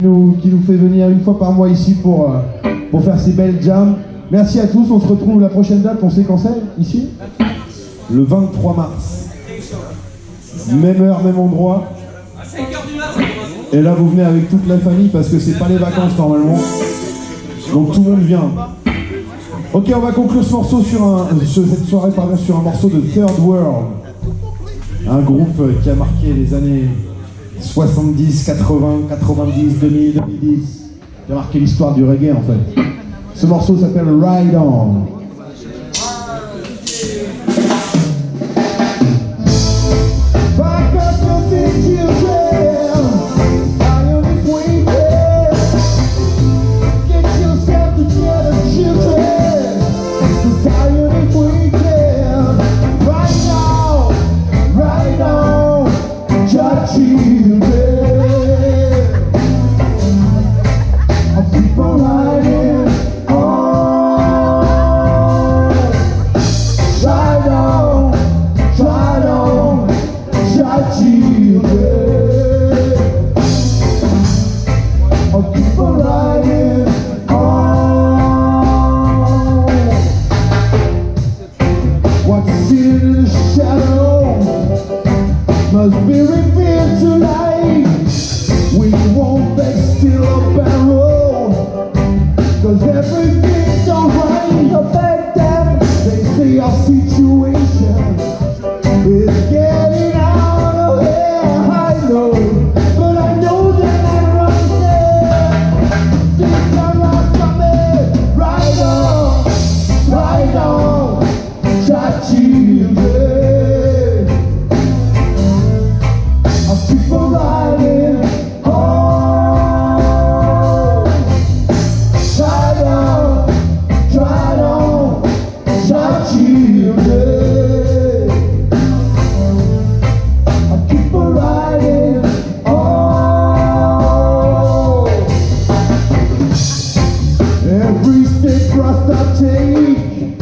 qui nous fait venir une fois par mois ici pour, euh, pour faire ces belles jams. Merci à tous, on se retrouve la prochaine date, on sait quand c'est, ici Le 23 mars. Même heure, même endroit. Et là, vous venez avec toute la famille parce que c'est pas les vacances normalement. Donc tout le monde vient. Ok, on va conclure ce morceau sur un, cette soirée pardon, sur un morceau de Third World. Un groupe qui a marqué les années 70, 80, 90, 2000, 2010. Qui a marqué l'histoire du reggae en fait. Ce morceau s'appelle Ride On. I Oi.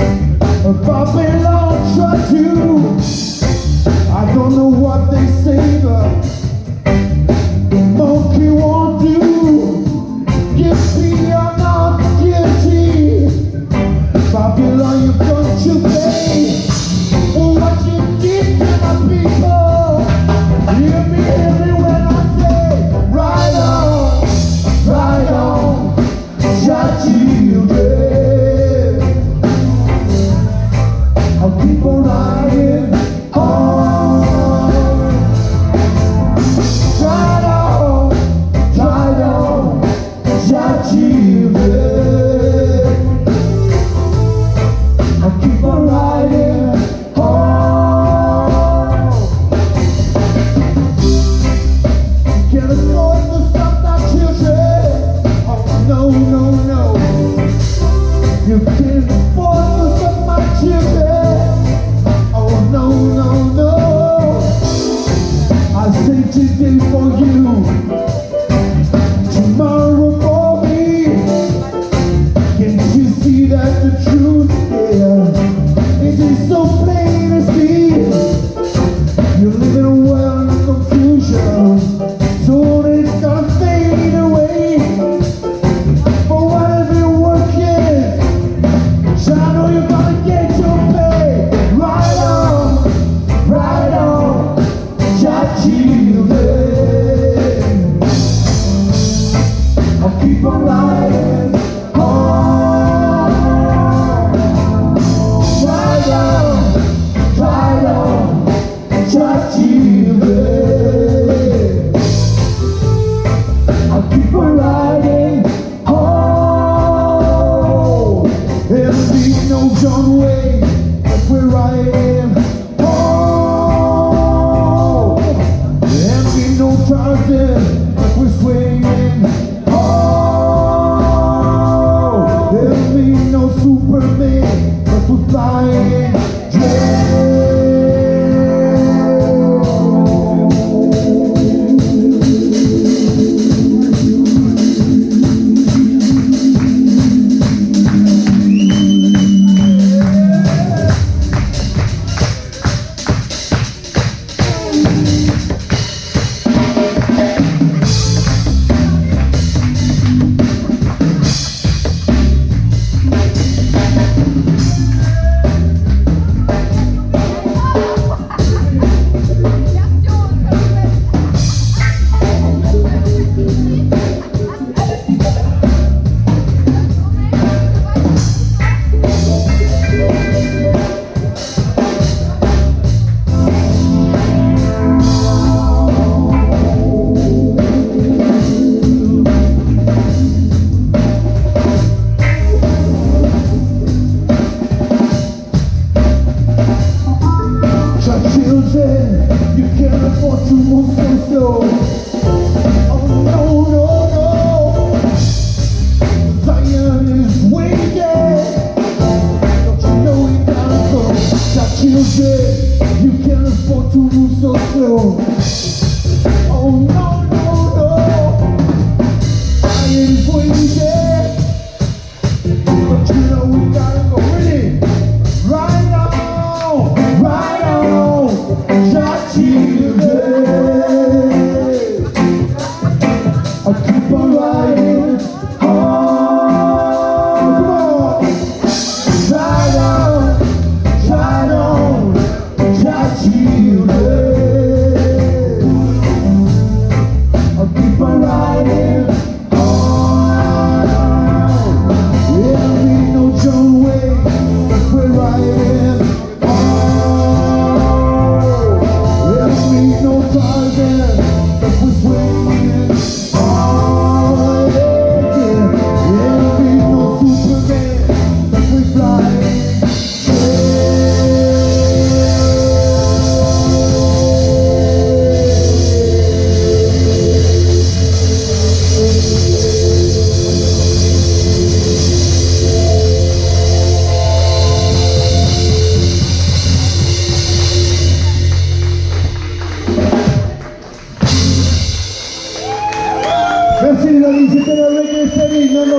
people hiding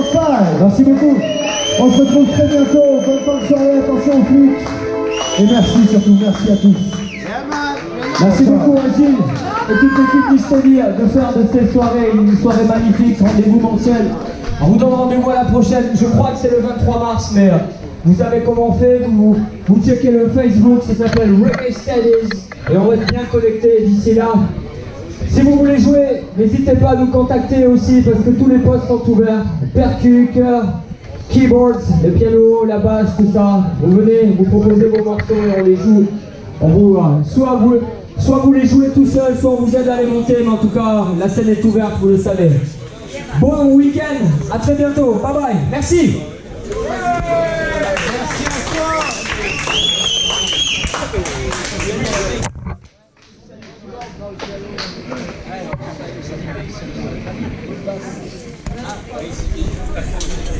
Steady number 5. Merci beaucoup. On se retrouve très bientôt. Bonne fin de soirée, attention aux flics. Et merci surtout, merci à tous. Merci beaucoup Agile et toute l'équipe Steady de faire de ces soirées une soirée magnifique, rendez-vous mensuel. On vous donne rendez-vous à la prochaine, je crois que c'est le 23 mars, mais euh, vous savez comment on fait, vous, vous checkez le Facebook, ça s'appelle Reggae Studies, et on va être bien connectés d'ici là. Si vous voulez jouer, n'hésitez pas à nous contacter aussi, parce que tous les postes sont ouverts. Percu, chœur, keyboards, le piano, la basse, tout ça. Vous venez, vous proposez vos morceaux et on les joue. On vous, euh, soit, vous, soit vous les jouez tout seul, soit on vous aide à les monter, mais en tout cas, la scène est ouverte, vous le savez. Bon week-end, à très bientôt, bye bye, merci すぐさま食べてください。ああ、おいしい。